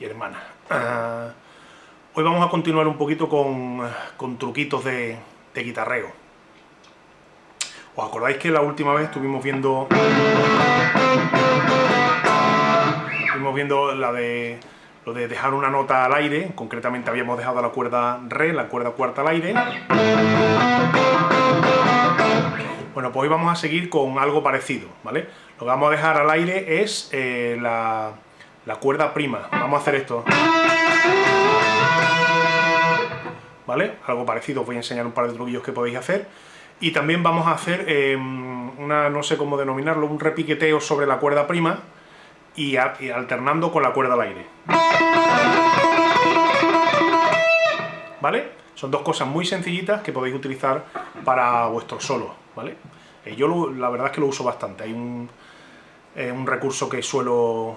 y hermanas. Ah, hoy vamos a continuar un poquito con, con truquitos de, de, guitarreo. ¿Os acordáis que la última vez estuvimos viendo... Estuvimos viendo la de lo de dejar una nota al aire, concretamente habíamos dejado la cuerda re, la cuerda cuarta al aire. Bueno, pues hoy vamos a seguir con algo parecido, ¿vale? Lo que vamos a dejar al aire es eh, la, la cuerda prima. Vamos a hacer esto. ¿Vale? Algo parecido, os voy a enseñar un par de truquillos que podéis hacer. Y también vamos a hacer em, una, no sé cómo denominarlo, un repiqueteo sobre la cuerda prima y, alternando con la cuerda al aire. ¿Vale? Son dos cosas muy sencillitas que podéis utilizar para vuestros solos, ¿vale? Eh, yo la verdad es que lo uso bastante, hay un, eh, un recurso que suelo,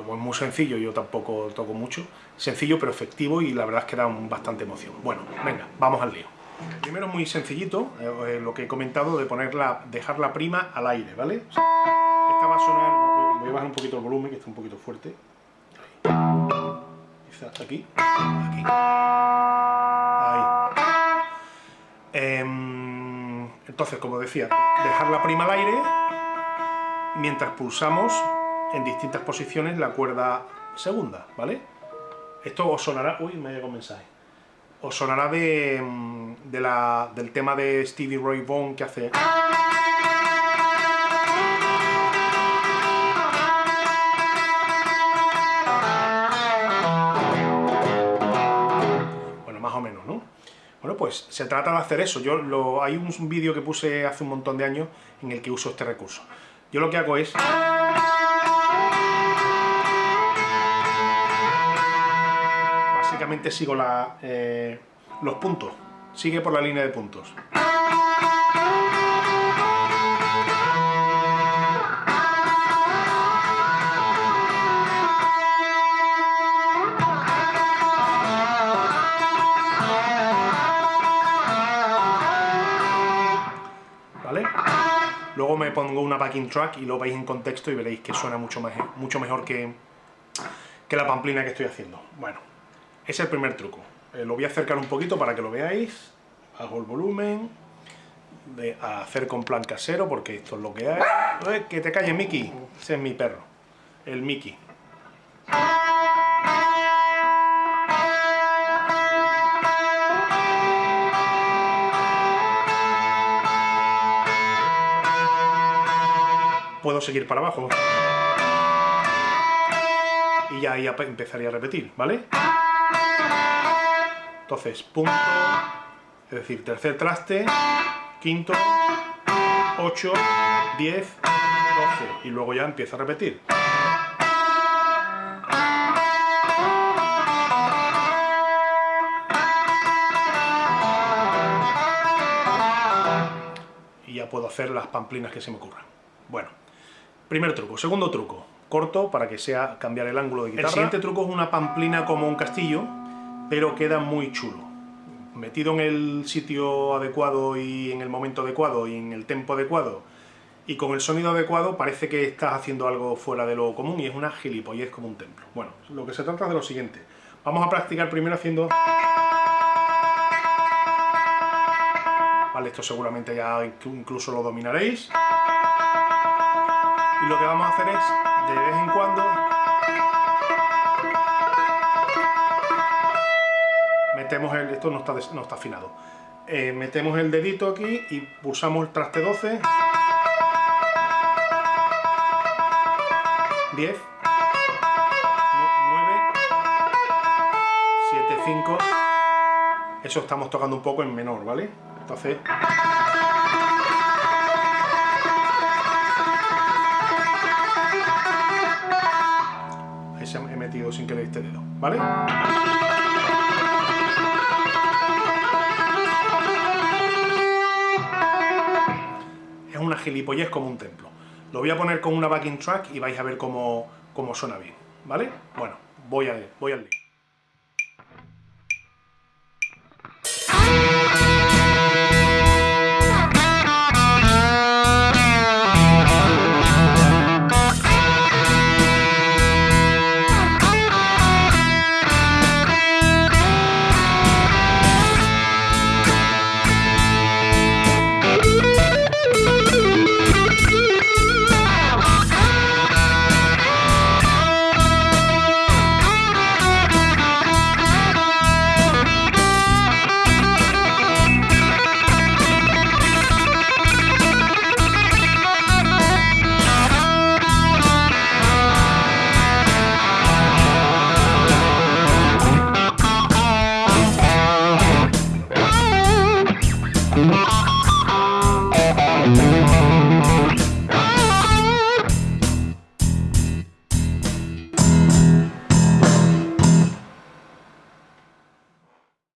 como es muy sencillo, yo tampoco toco mucho, sencillo pero efectivo y la verdad es que da bastante emoción. Bueno, venga, vamos al lío. Primero muy sencillito, eh, lo que he comentado de ponerla, dejar la prima al aire, ¿vale? Esta va a sonar, voy a bajar un poquito el volumen, que está un poquito fuerte. Quizás aquí, aquí. Ahí. Em, entonces, como decía, dejar la prima al aire mientras pulsamos en distintas posiciones la cuerda segunda, ¿vale? Esto os sonará... Uy, me llegado un mensaje. Os sonará de, la, del tema de Stevie Ray Vaughan que hace... Bueno, más o menos, ¿no? Bueno, pues se trata de hacer eso. Yo lo, Hay un vídeo que puse hace un montón de años en el que uso este recurso. Yo lo que hago es... Sigo eh, los puntos. Sigue por la línea de puntos. Luego me pongo una backing track y lo veis en contexto y veréis que suena mucho, más, mucho mejor que, que la pamplina que estoy haciendo. Bueno, es el primer truco. Eh, lo voy a acercar un poquito para que lo veáis. Bajo el volumen. De hacer con plan casero, porque esto es lo que hay. Que te calles, Mickey. Ese es mi perro. El Mickey. puedo seguir para abajo. Y ya ahí empezaría a repetir, ¿vale? Entonces, punto, es decir, tercer traste, quinto, 8, 10, 12, y luego ya empieza a repetir. Y ya puedo hacer las pamplinas que se me ocurran. Bueno, Primer truco. Segundo truco. Corto para que sea cambiar el ángulo de guitarra. El siguiente truco es una pamplina como un castillo, pero queda muy chulo. Metido en el sitio adecuado y en el momento adecuado y en el tempo adecuado y con el sonido adecuado parece que estás haciendo algo fuera de lo común y es una gilipollez como un templo. Bueno, lo que se trata es de lo siguiente. Vamos a practicar primero haciendo... Vale, esto seguramente ya incluso lo dominaréis y lo que vamos a hacer es, de vez en cuando, metemos el, esto no está, no está afinado, eh, metemos el dedito aquí y pulsamos el traste 12, 10, 9, 7, 5, eso estamos tocando un poco en menor, ¿vale? Entonces... sin que le este dedo, ¿vale? Gilipollez como un templo. Lo voy a poner con una backing track y vais a ver cómo, cómo suena bien, ¿vale? Bueno, voy, a, voy al lío.